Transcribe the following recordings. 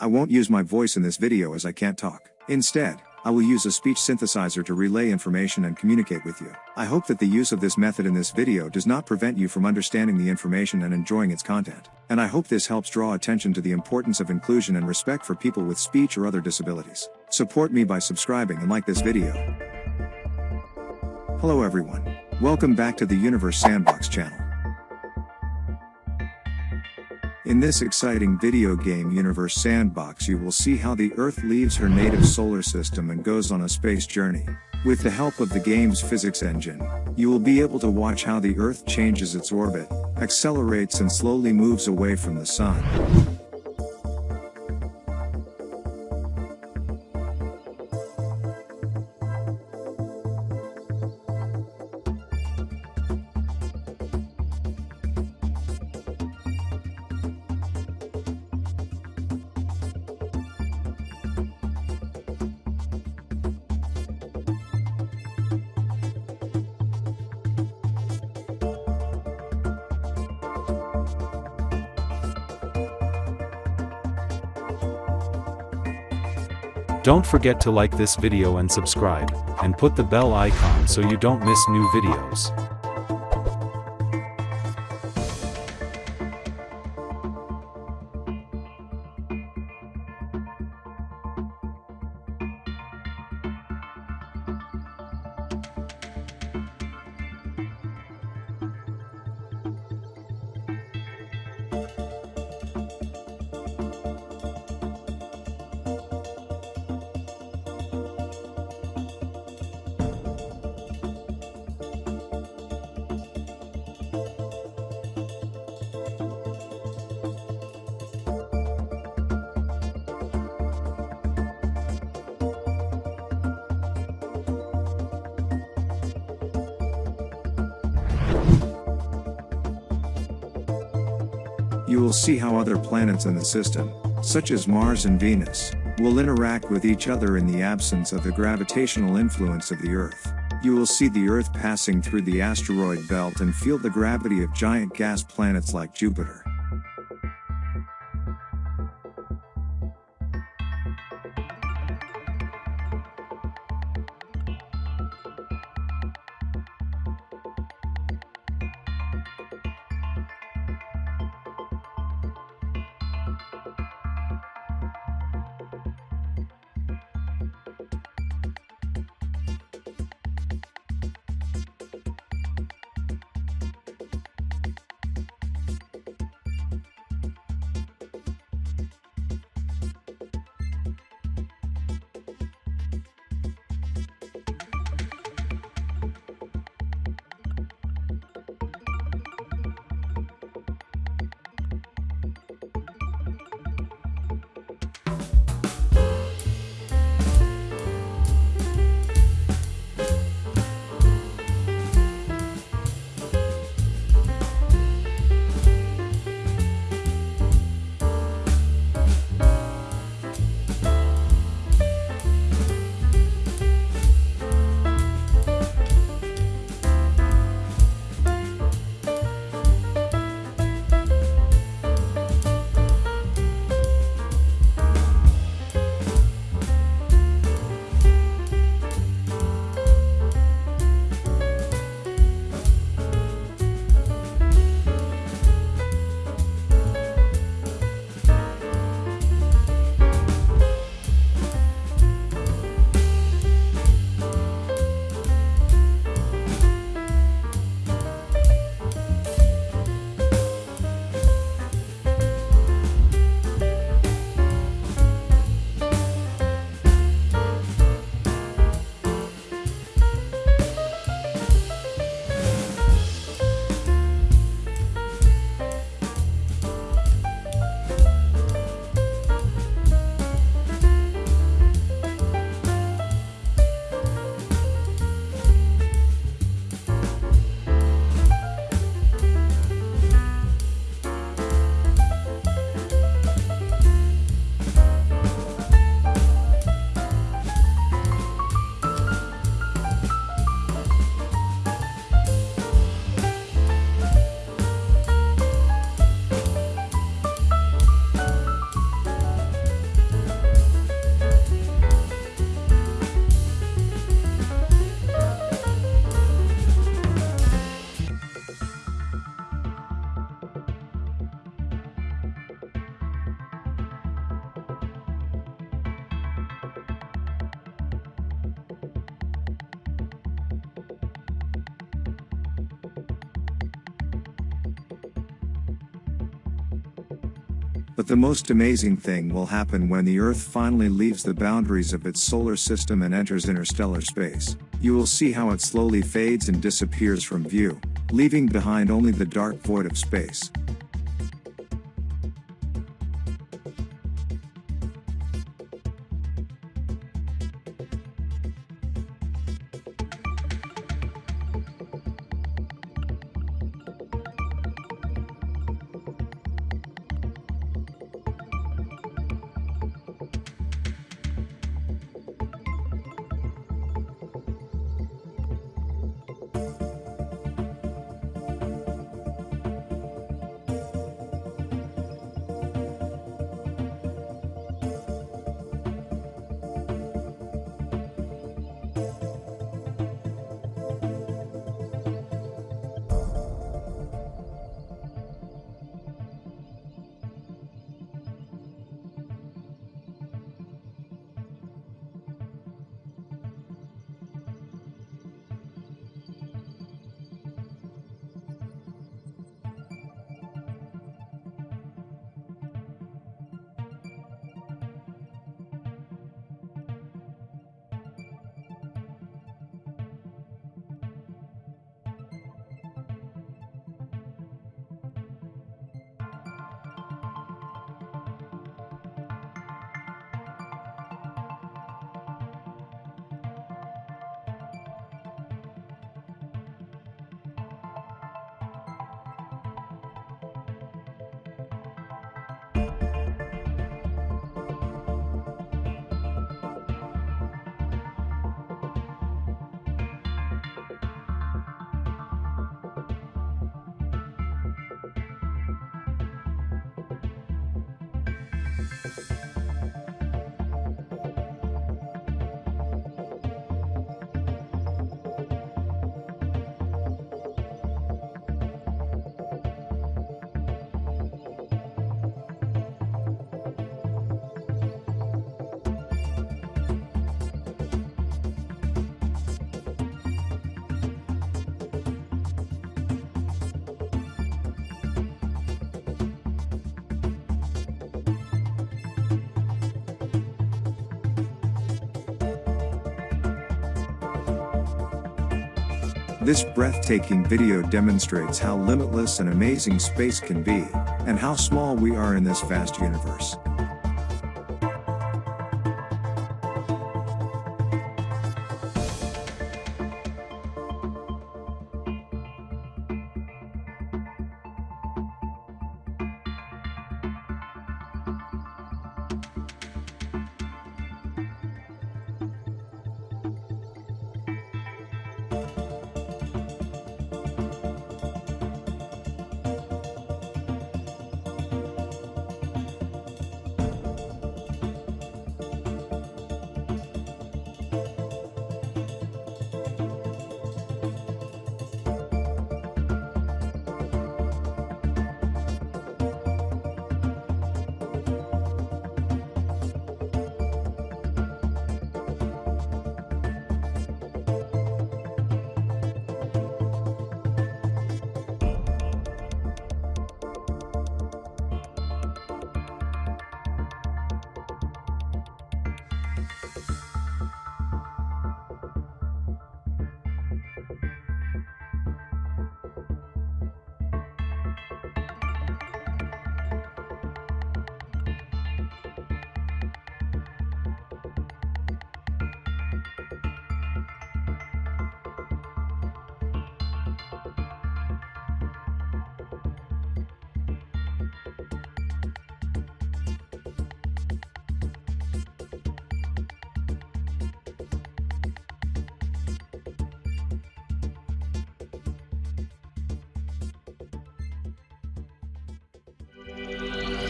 I won't use my voice in this video as I can't talk. Instead, I will use a speech synthesizer to relay information and communicate with you. I hope that the use of this method in this video does not prevent you from understanding the information and enjoying its content. And I hope this helps draw attention to the importance of inclusion and respect for people with speech or other disabilities. Support me by subscribing and like this video. Hello everyone. Welcome back to the Universe Sandbox channel. In this exciting video game Universe Sandbox you will see how the Earth leaves her native solar system and goes on a space journey. With the help of the game's physics engine, you will be able to watch how the Earth changes its orbit, accelerates and slowly moves away from the Sun. Don't forget to like this video and subscribe, and put the bell icon so you don't miss new videos. You will see how other planets in the system, such as Mars and Venus, will interact with each other in the absence of the gravitational influence of the Earth. You will see the Earth passing through the asteroid belt and feel the gravity of giant gas planets like Jupiter. But the most amazing thing will happen when the Earth finally leaves the boundaries of its solar system and enters interstellar space. You will see how it slowly fades and disappears from view, leaving behind only the dark void of space. This breathtaking video demonstrates how limitless and amazing space can be, and how small we are in this vast universe.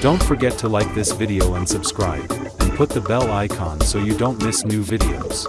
Don't forget to like this video and subscribe, and put the bell icon so you don't miss new videos.